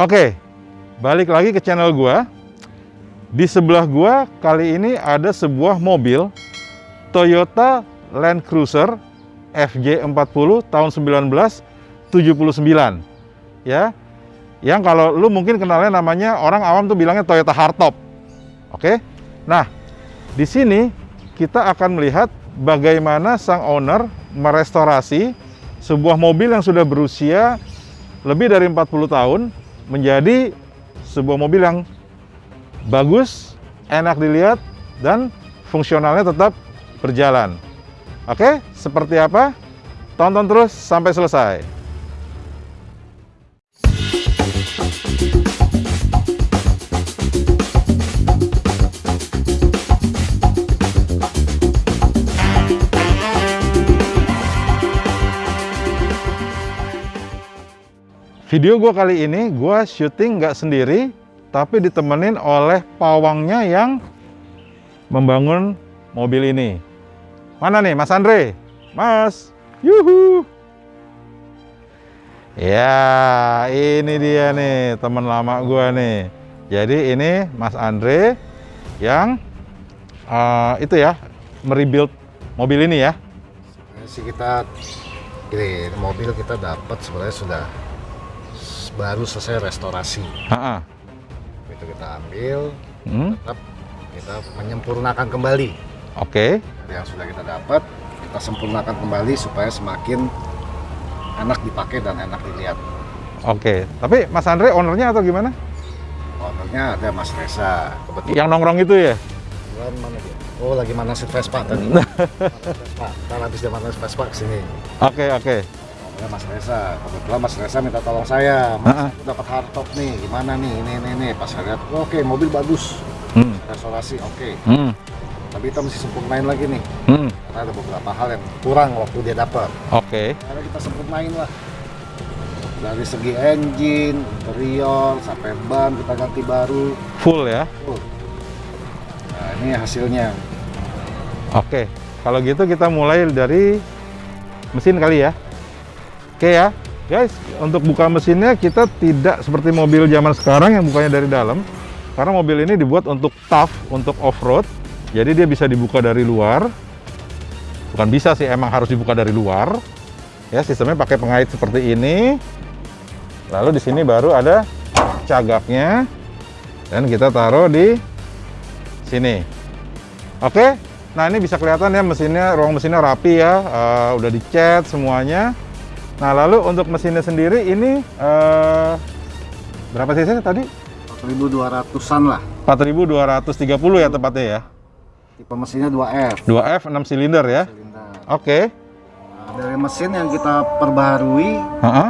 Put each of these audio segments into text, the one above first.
Oke, balik lagi ke channel gua. Di sebelah gua kali ini ada sebuah mobil Toyota Land Cruiser FJ40 tahun 1979. Ya. Yang kalau lu mungkin kenalnya namanya orang awam tuh bilangnya Toyota Hardtop. Oke. Nah, di sini kita akan melihat bagaimana sang owner merestorasi sebuah mobil yang sudah berusia lebih dari 40 tahun menjadi sebuah mobil yang bagus, enak dilihat, dan fungsionalnya tetap berjalan. Oke, seperti apa? Tonton terus sampai selesai. Video gue kali ini gue syuting nggak sendiri, tapi ditemenin oleh pawangnya yang membangun mobil ini. Mana nih Mas Andre? Mas, yuhu. Ya, ini dia nih teman lama gue nih. Jadi ini Mas Andre yang uh, itu ya merebuild mobil ini ya. Sebenarnya sih kita ini mobil kita dapat sebenarnya sudah baru selesai restorasi. Ha-ha. Itu kita ambil, Hmm, tetap kita menyempurnakan kembali Oke, dari yang sudah kita dapat. Kita sempurnakan kembali supaya semakin enak dipakai dan enak dilihat. oke. Tapi Mas Andre ownernya atau gimana? Ownernya ada Mas Reza. Kebetulan Yang nongkrong itu ya? mana dia? Oh lagi manasin Vespa tadi. Vespa. Ntar habis dia manasin Vespa ke sini. Oke, oke. Ownernya Mas Reza. Kebetulan Mas Reza minta tolong saya. Mas, aku dapat hardtop nih. Gimana nih? Ini, ini, ini. Pas saya lihat, oke mobil bagus. Hmm, Restorasi oke. hmm, Tapi kita mesti sempurnain lagi nih. hmm. Karena ada beberapa hal yang kurang waktu dia dapat. Oke, Karena kita sempurnain lah. Dari segi engine, interior, sampai ban kita ganti baru. full ya. Full. Nah ini hasilnya. Oke, kalau gitu kita mulai dari mesin kali ya. Oke ya, guys. Untuk buka mesinnya kita tidak seperti mobil zaman sekarang yang bukanya dari dalam. Karena mobil ini dibuat untuk tough, untuk off-road. Jadi dia bisa dibuka dari luar. Bukan bisa sih, emang harus dibuka dari luar. Ya, sistemnya pakai pengait seperti ini. Lalu di sini baru ada cagaknya. Dan kita taruh di sini. Oke, nah ini bisa kelihatan ya mesinnya, ruang mesinnya rapi ya, eh, udah dicat semuanya. Nah lalu untuk mesinnya sendiri ini eh, berapa cc tadi? 4200-an lah. 4230 ya tepatnya ya. Tipe mesinnya 2F. 2F 6 silinder ya. Oke. Nah, dari mesin yang kita perbaharui, Heeh.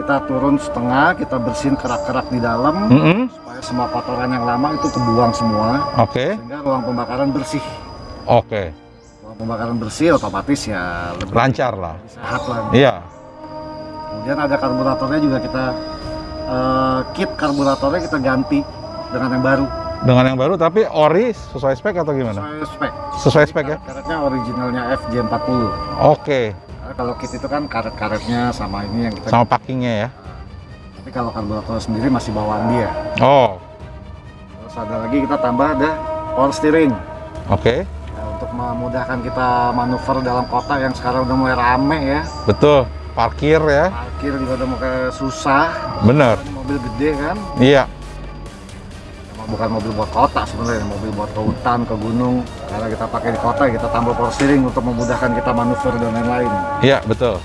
kita turun setengah, kita bersihin kerak-kerak di dalam, Mm-mm. supaya semua kotoran yang lama itu kebuang semua, Oke. sehingga ruang pembakaran bersih. Oke. Pembakaran bersih otomatis ya lebih Lancar lah. sehat lah. Iya. Kemudian ada karburatornya juga kita eh, kit karburatornya kita ganti dengan yang baru Dengan yang baru tapi ori sesuai spek atau gimana? sesuai spek. Sesuai spek ya. Karetnya originalnya FJ40. Oke. Karena kalau kit itu kan karet-karetnya sama ini yang kita Sama packingnya ya. tapi kalau karburator sendiri masih bawaan dia. Oh. Terus ada lagi kita tambah ada power steering. Oke. Ya, untuk memudahkan kita manuver dalam kota yang sekarang udah mulai rame ya. Betul. Parkir ya. Parkir juga udah mulai susah. Bener. Mobil gede kan. Iya. Bukan mobil buat kota sebenarnya, mobil buat ke hutan, ke gunung. Karena kita pakai di kota, kita tambah power steering untuk memudahkan kita manuver dan lain-lain. Iya betul.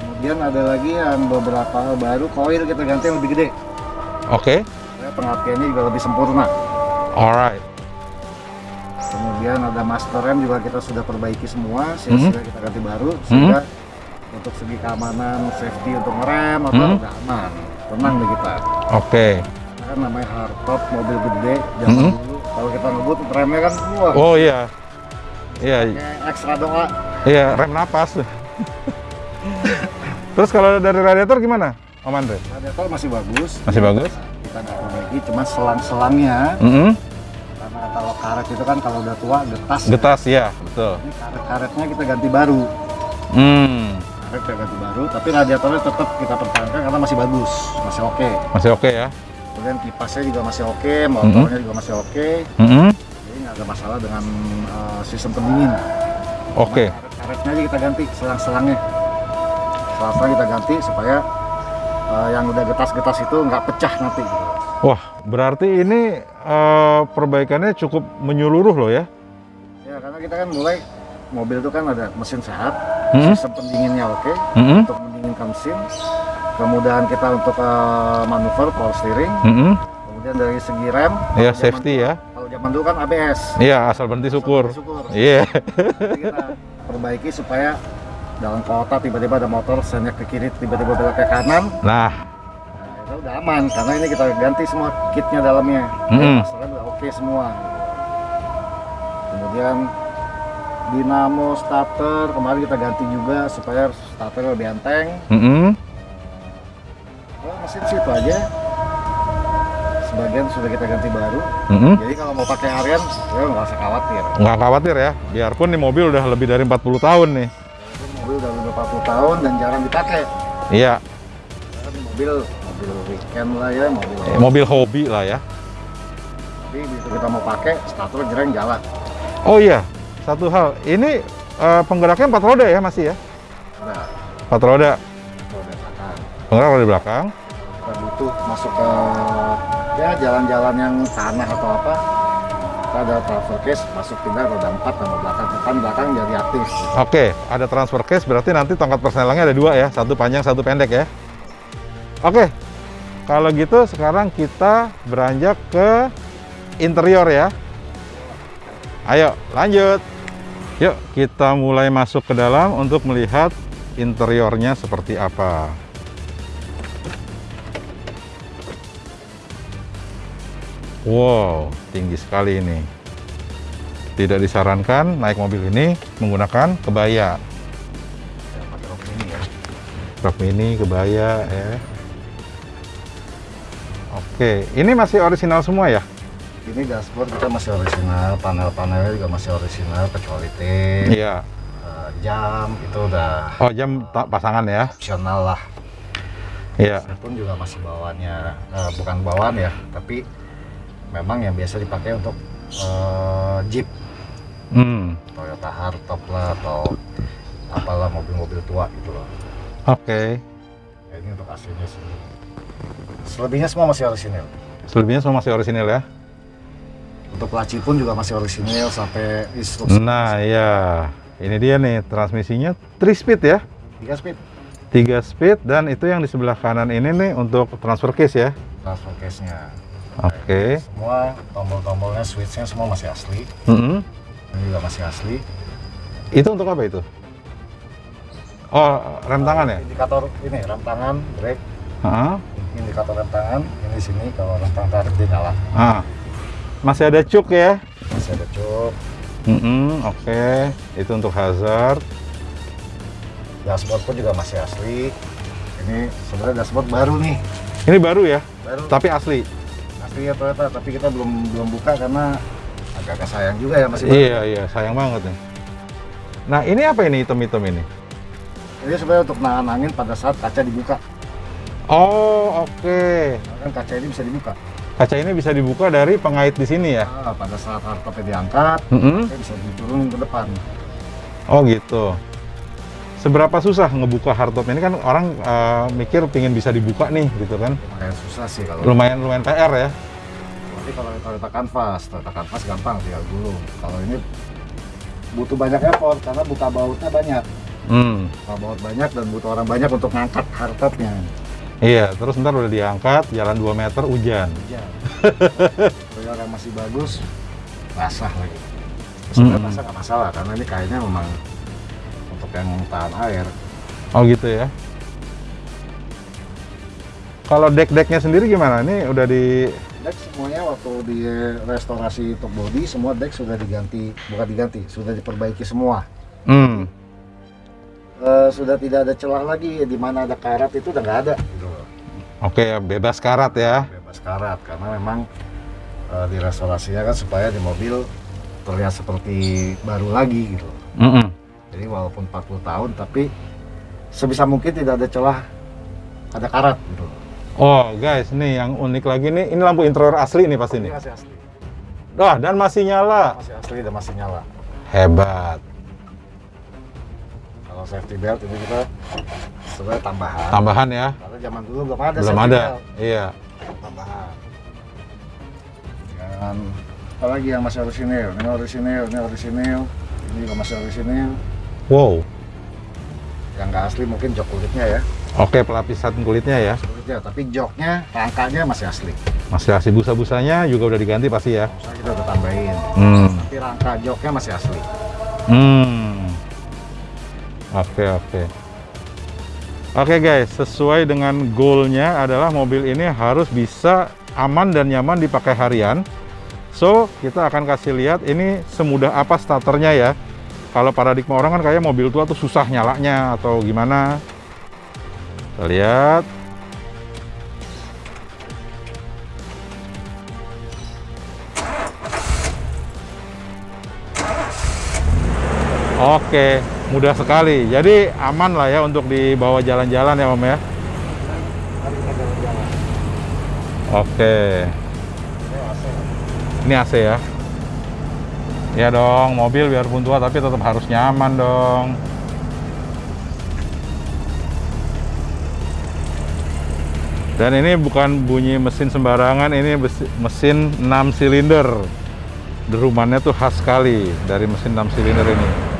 Kemudian ada lagi yang beberapa baru, koil kita ganti yang lebih gede. Oke. Supaya pengertiannya juga lebih sempurna. Alright. Kemudian ada master rem juga kita sudah perbaiki semua, Mhm. silsilah kita ganti baru sehingga untuk segi keamanan, safety untuk ngerem atau Mhm. udah aman, tenang deh kita. Oke. Karena kan namanya hardtop mobil gede zaman Mhm. dulu. Kalau kita ngebut remnya kan wah, Oh iya. Iya, kayak ekstra doa. iya rem napas. Terus kalau dari radiator gimana, Om Andre? Radiator masih bagus. Masih bagus? Kita nggak perbaiki, cuma selang-selangnya Mm-mm. karena kalau karet itu kan kalau udah tua getas. ya. Getas ya, betul. Ini karet-karetnya kita ganti baru. Hmm. Akhirnya kita ganti baru, tapi radiatornya tetap kita pertahankan karena masih bagus, masih oke. Masih oke ya? Kemudian kipasnya juga masih oke, motornya juga masih oke. Mm-mm. Jadi nggak ada masalah dengan eh, sistem pendingin. Oke. Karetnya aja kita ganti, selang-selangnya. Selang-selang kita ganti supaya eh, yang udah getas-getas itu nggak pecah nanti. Wah, berarti ini eh, perbaikannya cukup menyeluruh loh ya? Ya karena kita kan mulai mobil itu kan ada mesin sehat, Mm-mm. sistem pendinginnya oke Mm-mm. untuk mendinginkan mesin. Kemudian kita untuk eh, manuver power steering, Mm-mm. kemudian dari segi rem. Ya, safety dulu- ya. Kalau zaman dulu kan ABS. Iya, asal berhenti syukur. Syukur. Iya. Jadi kita perbaiki supaya dalam kota tiba-tiba ada motor senyak ke kiri tiba-tiba belok ke kanan Nah, itu udah aman karena ini kita ganti semua kitnya dalamnya Mm-mm. masalahnya udah oke semua kemudian dinamo starter kemarin kita ganti juga supaya starter lebih enteng mm-mm. oh, mesin sih itu aja sebagian sudah kita ganti baru Mm-mm. jadi kalau mau pakai harian ya nggak usah khawatir nggak khawatir ya. Biarpun nih mobil udah lebih dari 40 tahun nih. Ini mobil udah 40 tahun dan jarang dipakai Iya, mobil mobil weekend lah ya mobil eh, mobil hobi lah ya. tapi begitu kita mau pakai starter jereng jalan Oh iya, satu hal. Ini eh, penggeraknya empat roda ya masih ya? Empat roda. roda belakang Penggerak roda belakang. kita butuh masuk ke ya jalan-jalan yang tanah atau apa kita ada transfer case masuk tinggal roda 4 sama belakang depan belakang jadi aktif Oke, ada transfer case berarti nanti tongkat persnelangnya ada dua ya, satu panjang, satu pendek ya. Oke, kalau gitu sekarang kita beranjak ke interior ya. Ayo, lanjut. Yuk, kita mulai masuk ke dalam untuk melihat interiornya seperti apa. Wow, tinggi sekali ini. Tidak disarankan naik mobil ini menggunakan kebaya. ya ya Rok mini, kebaya ya. Oke, ini masih orisinal semua ya? ini dashboard kita masih orisinal panel-panelnya juga masih orisinal kecuali tape Iya. eh, jam itu udah Oh, jam tak pasangan ya? opsional lah Iya. pun juga masih bawaannya eh, bukan bawaan ya tapi memang yang biasa dipakai untuk eh, Jeep Hmm. Toyota hardtop lah atau apalah mobil-mobil tua gitu loh Oke. Ya, ini untuk aslinya sih selebihnya semua masih orisinil Selebihnya semua masih orisinal ya? untuk laci pun juga masih orisinil sampai instruksi Nah, ya. Ini dia nih transmisinya 3 speed ya? 3 speed 3 speed dan itu yang di sebelah kanan ini nih untuk transfer case ya. transfer case nya Oke. semua tombol-tombolnya switchnya semua masih asli Mm-mm. ini juga masih asli Itu untuk apa itu? Oh, rem tangan ya? indikator ini rem tangan brake Heeh. Indikator rem tangan ini sini kalau rem tangan tarik dia nyala Ah. Masih ada cuk ya? masih ada cuk Mm-mm, Oke, itu untuk hazard. dashboard pun juga masih asli ini sebenarnya dashboard baru nih Ini baru ya, baru tapi asli. asli ya Toyota tapi kita belum belum buka karena agak sayang juga ya masih baru. Iya iya, sayang banget nih. Nah ini apa ini hitam-hitam ini? ini sebenarnya untuk nahan angin pada saat kaca dibuka Oh oke, Nah, kan kaca ini bisa dibuka kaca ini bisa dibuka dari pengait di sini ya? nah, pada saat hardtopnya diangkat Mm-mm. kaca bisa diturunin ke depan Oh gitu. Seberapa susah ngebuka hardtop ini kan orang eh, mikir pingin bisa dibuka nih gitu kan? lumayan susah sih kalau Lumayan lumayan PR ya. Tapi kalau Toyota Canvas, Toyota Canvas gampang tinggal gulung. Kalau ini butuh banyak effort karena buka bautnya banyak. Hmm. Buka baut banyak dan butuh orang banyak untuk ngangkat hardtopnya. Iya, terus ntar udah diangkat, jalan 2 meter, hujan. Hujan. Kalau yang masih bagus, basah lagi. Sebenarnya Mm-mm. basah nggak masalah karena ini kayaknya memang untuk yang tahan air. Oh gitu ya. Kalau deck-decknya sendiri gimana? Ini udah di Deck semuanya waktu di restorasi untuk body semua deck sudah diganti, bukan diganti, sudah diperbaiki semua. Hmm. Eh, sudah tidak ada celah lagi di mana ada karat itu udah nggak ada. Oke, bebas karat ya. bebas karat karena memang eh, di restorasinya kan supaya di mobil terlihat seperti baru lagi gitu. Mm-mm. Jadi walaupun 40 tahun tapi sebisa mungkin tidak ada celah ada karat gitu. Oh, guys, nih yang unik lagi nih, ini lampu interior asli nih pasti Ini nih. masih asli, Wah, dan masih nyala. masih asli dan masih nyala. Hebat. Kalau safety belt ini kita sebenarnya tambahan. Tambahan ya. Karena zaman dulu belum ada Belum ada. belt. Iya. tambahan. Dan apalagi yang masih orisinil, ini orisinil, ini orisinil, ini juga masih orisinil. Wow. Yang nggak asli mungkin jok kulitnya ya, Oke, pelapisan kulitnya ya. kulitnya, tapi joknya, rangkanya masih asli. Masih asli busa-busanya juga udah diganti pasti ya. Misalnya kita udah tambahin, Hmm. tapi rangka joknya masih asli. Hmm. Oke, oke. Oke guys, sesuai dengan goalnya adalah mobil ini harus bisa aman dan nyaman dipakai harian. So, kita akan kasih lihat ini semudah apa starternya ya. Kalau paradigma orang kan kayak mobil tua tuh susah nyalanya atau gimana. Kita lihat. Oke, mudah sekali. Jadi aman lah ya untuk dibawa jalan-jalan ya Om ya. Oke, Ini AC. ya. Ya dong, mobil biarpun tua tapi tetap harus nyaman dong. Dan ini bukan bunyi mesin sembarangan, ini mesin 6 silinder. Derumannya tuh khas sekali dari mesin 6 silinder ini.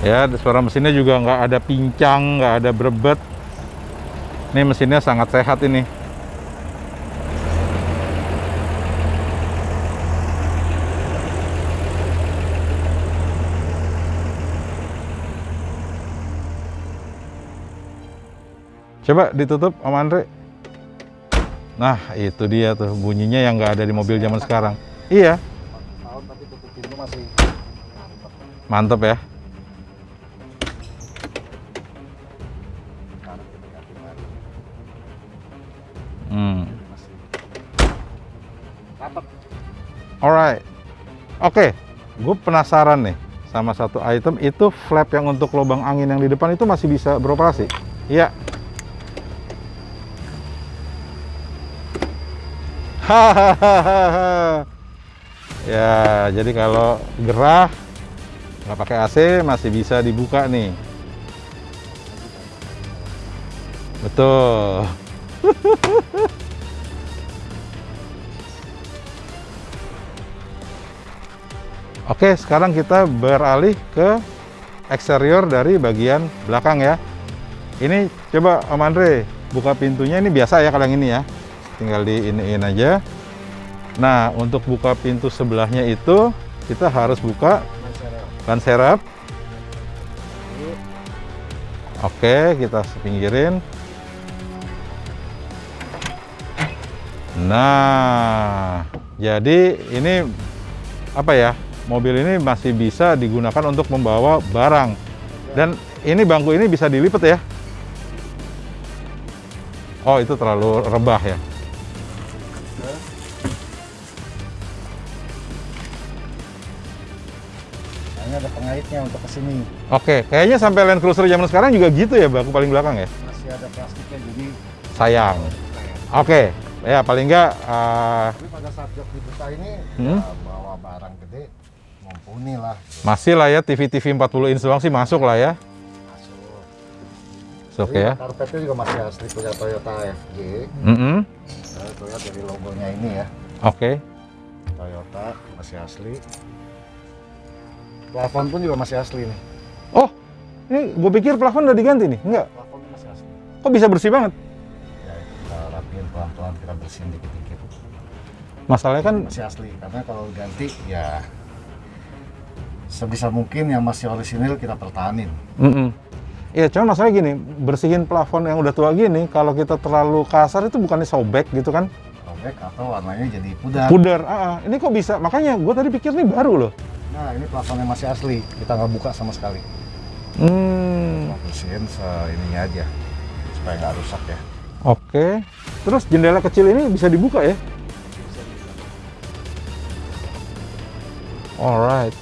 Ya, suara mesinnya juga nggak ada pincang, nggak ada berebet. Ini mesinnya sangat sehat ini. Coba ditutup Om Andre. Nah, itu dia tuh bunyinya yang nggak ada di mobil zaman sekarang. Iya, mantep ya. Alright. Oke, gue penasaran nih sama satu item itu flap yang untuk lubang angin yang di depan itu masih bisa beroperasi. Iya. Hahaha. ya, jadi kalau gerah nggak pakai AC masih bisa dibuka nih. Betul. Oke, sekarang kita beralih ke eksterior dari bagian belakang ya. Ini coba Om Andre buka pintunya ini biasa ya kalau yang ini ya. Tinggal di iniin aja. Nah, untuk buka pintu sebelahnya itu kita harus buka Ban. Ini Oke, kita pinggirin. Nah, jadi ini apa ya? Mobil ini masih bisa digunakan untuk membawa barang. Dan ini bangku ini bisa dilipat ya? Oh, itu terlalu rebah ya. Ini ada pengaitnya untuk ke sini. Oke, kayaknya sampai Land Cruiser zaman sekarang juga gitu ya, bangku paling belakang ya? Masih ada plastiknya jadi Sayang. Oke, ya paling enggak eh, Tapi pada saat jok dibuka ini Hmm? ya, mumpuni lah masih lah ya TV-TV 40 inch doang sih masuk lah ya. masuk. Masuk ya. Karpetnya juga masih asli punya Toyota FJ. Mm-mm. Nah, itu ya dari logonya ini ya. Oke. Toyota masih asli. Plafon pun juga masih asli nih. Oh, ini gue pikir plafon udah diganti nih. Enggak. Plafonnya masih asli. Kok bisa bersih banget? Ya kita rapiin pelan-pelan kita bersihin dikit-dikit. Masalahnya kan Masih asli karena kalau ganti ya sebisa mungkin yang masih orisinil kita pertahanin. Mm-mm. Iya, cuma masalahnya gini, bersihin plafon yang udah tua gini, kalau kita terlalu kasar itu bukannya sobek gitu kan? Robek atau warnanya jadi pudar. Pudar, ah, ah. ini kok bisa? Makanya gue tadi pikir ini baru loh. Nah ini plafonnya masih asli, kita nggak buka sama sekali. Hmm, Cuma bersihin se ininya aja supaya nggak rusak ya. oke. Terus jendela kecil ini bisa dibuka ya? Alright.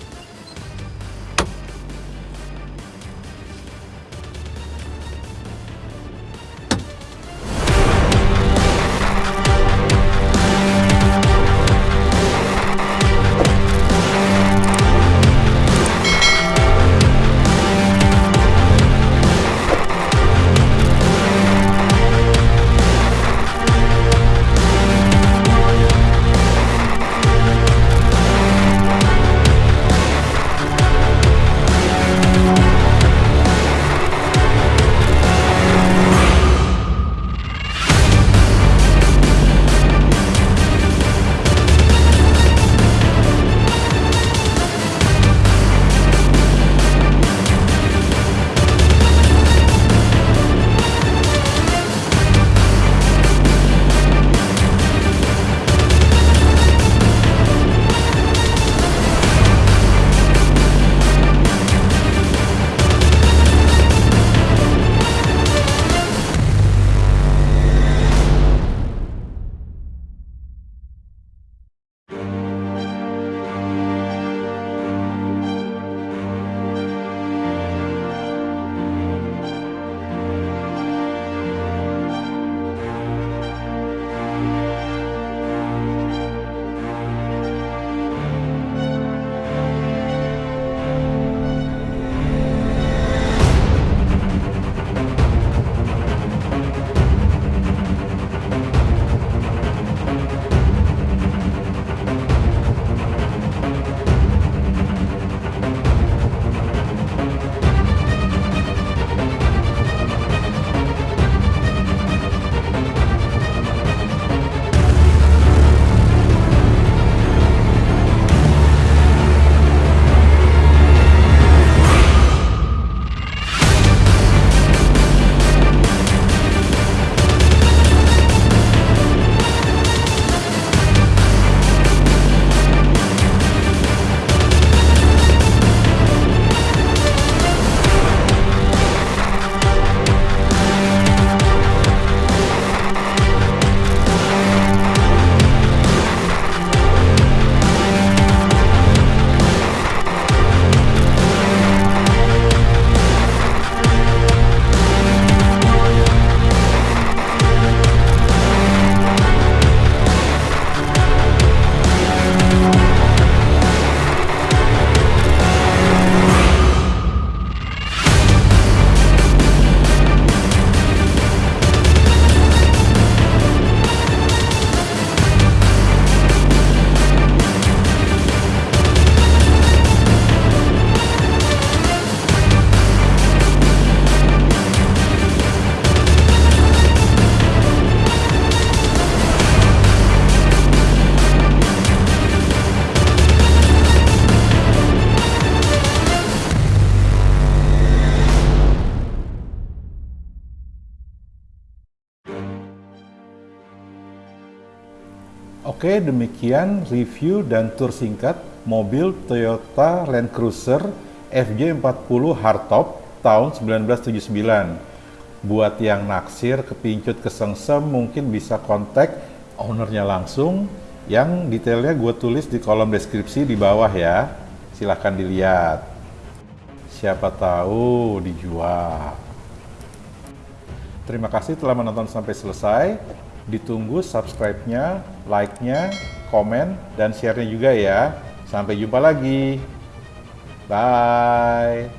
Oke, demikian review dan tour singkat mobil Toyota Land Cruiser FJ40 Hardtop tahun 1979. Buat yang naksir, kepincut, kesengsem, mungkin bisa kontak ownernya langsung. Yang detailnya gue tulis di kolom deskripsi di bawah ya. Silahkan dilihat. Siapa tahu dijual. Terima kasih telah menonton sampai selesai. Ditunggu subscribe-nya, like-nya, komen, dan share-nya juga ya. Sampai jumpa lagi. Bye.